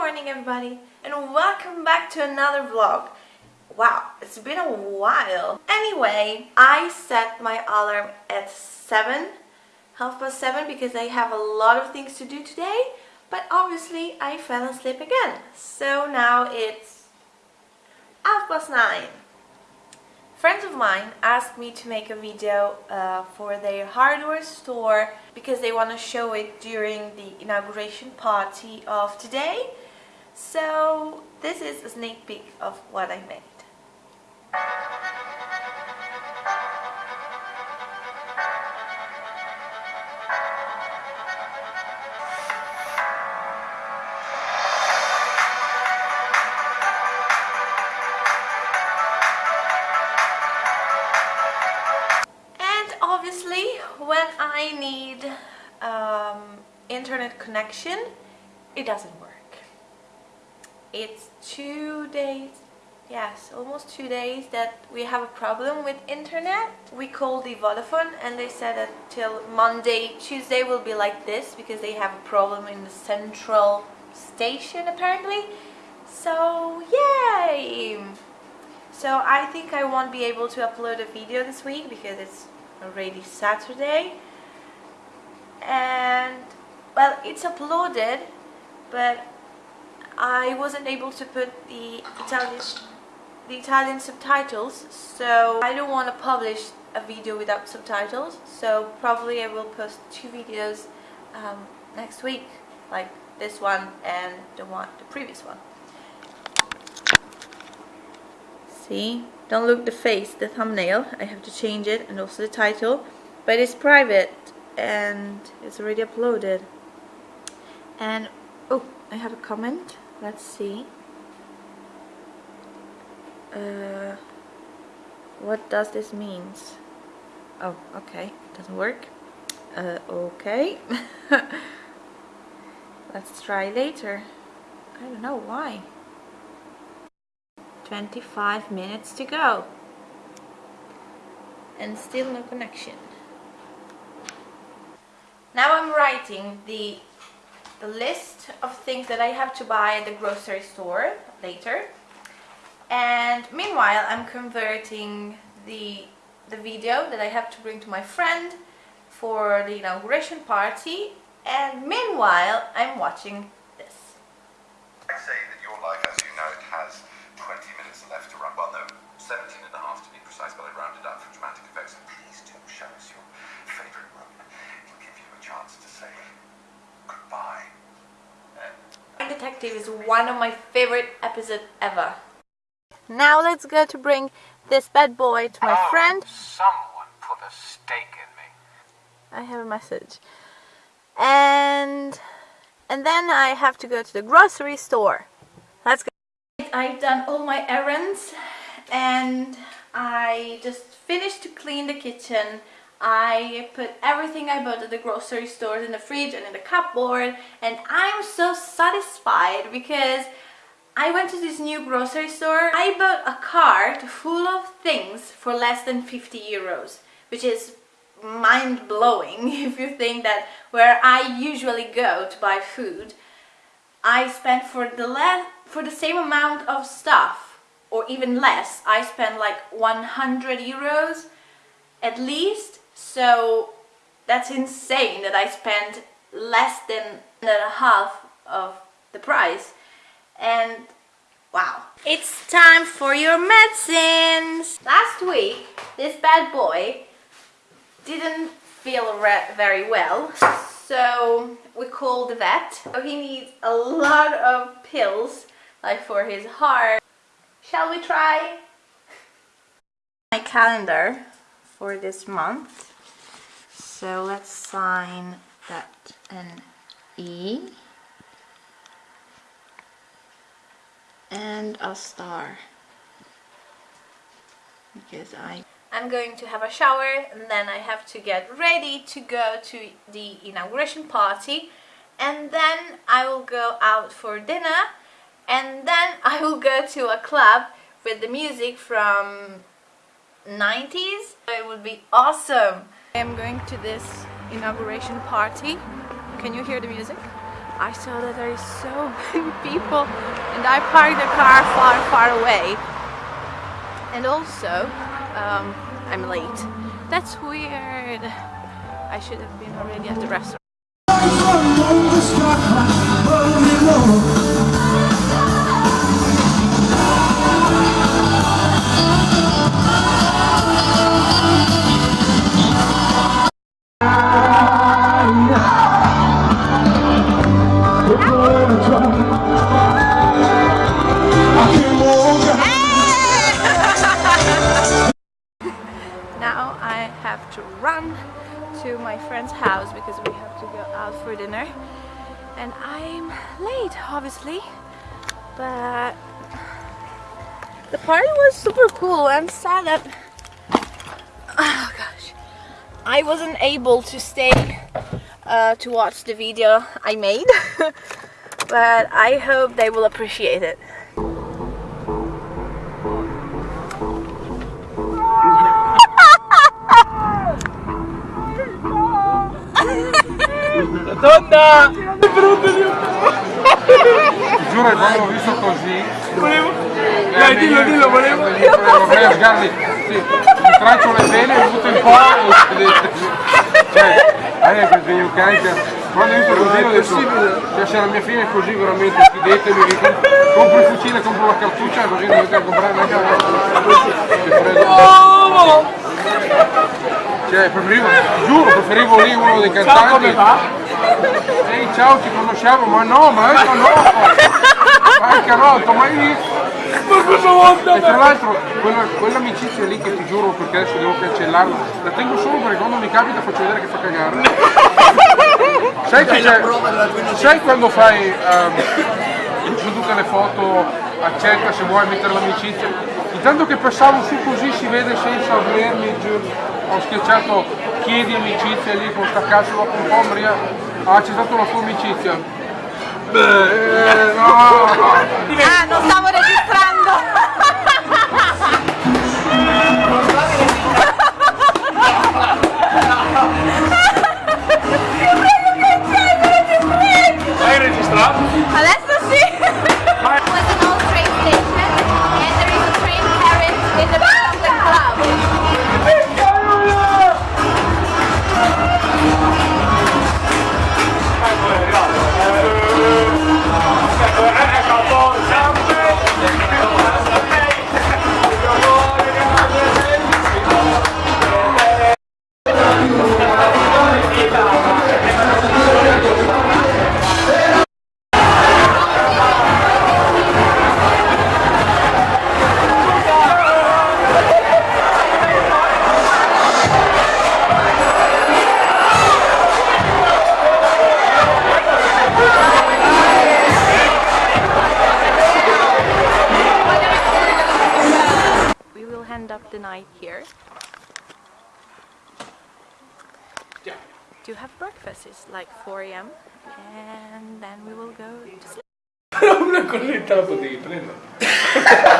morning everybody and welcome back to another vlog. Wow, it's been a while. Anyway, I set my alarm at 7, half past 7 because I have a lot of things to do today but obviously I fell asleep again. So now it's half past 9. Friends of mine asked me to make a video uh, for their hardware store because they want to show it during the inauguration party of today. So this is a sneak peek of what I made. And obviously when I need um, internet connection it doesn't work it's two days yes almost two days that we have a problem with internet. We called the Vodafone and they said that till Monday Tuesday will be like this because they have a problem in the central station apparently. So yay! So I think I won't be able to upload a video this week because it's already Saturday. And well it's uploaded but I wasn't able to put the Italian the Italian subtitles so I don't want to publish a video without subtitles so probably I will post two videos um, next week like this one and the one the previous one. See? Don't look the face the thumbnail. I have to change it and also the title. But it's private and it's already uploaded. And oh I have a comment. Let's see. Uh, what does this means? Oh okay. Doesn't work. Uh, okay. Let's try later. I don't know why. 25 minutes to go. And still no connection. Now I'm writing the the list of things that I have to buy at the grocery store later and meanwhile I'm converting the the video that I have to bring to my friend for the inauguration party and meanwhile I'm watching this. I say that your life as you know it has 20 minutes left to run. Well, no, 17 and a half to be precise, but I rounded up for dramatic effects. And please do show us your favourite room. It'll give you a chance to say goodbye. Detective is one of my favorite episodes ever. Now let's go to bring this bad boy to my oh, friend. Someone put a stake in me. I have a message. And and then I have to go to the grocery store. Let's go. I've done all my errands and I just finished to clean the kitchen. I put everything I bought at the grocery stores in the fridge and in the cupboard and I'm so satisfied because I went to this new grocery store. I bought a cart full of things for less than 50 euros which is mind-blowing if you think that where I usually go to buy food I spent for the less for the same amount of stuff or even less I spent like 100 euros at least so that's insane that I spent less than a half of the price and wow it's time for your medicines last week this bad boy didn't feel very well so we called the vet. So he needs a lot of pills, like for his heart. Shall we try? My calendar for this month. So let's sign that an E. And a star. Because I I'm going to have a shower and then I have to get ready to go to the inauguration party. And then I will go out for dinner and then I will go to a club with the music from 90s. It would be awesome. I am going to this inauguration party. Can you hear the music? I saw that there is so many people and I parked the car far far away and also um, I'm late that's weird I should have been already at the restaurant I'm late obviously but the party was super cool I'm sad that oh gosh I wasn't able to stay uh, to watch the video I made but I hope they will appreciate it Donna! Giuro che quando l'ho visto così. Volevo. Dai, dillo, dillo, volevo. Volevo sgarli. Sì, mi traccio le vene e butto in po'. Cioè, eh, perché io carica. Quando ho visto così ho detto, cioè se la mia fine è così veramente, comp- compro il fucile, compro la cartuccia, così non devo comprare neanche la Cioè, preferivo, giuro, preferivo lì uno dei cantanti. Ehi, ciao, ci conosciamo, ma no, ma ecco no! Ma è carotto, mai visto? Ma cosa vuoi? E tra l'altro, quella, quell'amicizia lì che ti giuro, perché adesso devo cancellarla, la tengo solo perché quando mi capita faccio vedere che fa cagare. Sai, che c'è, sai quando fai ehm, su tutte le foto, accetta se vuoi mettere l'amicizia, intanto che passavo su così si vede senza volermi, ho schiacciato chiedi amicizia lì con sta cazzo dopo un po' Ah, c'è stata una sua amicizia. Beh, eh, no, no. 4 a.m. and then we will go to sleep.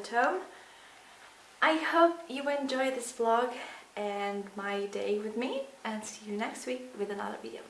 at home. I hope you enjoyed this vlog and my day with me and see you next week with another video.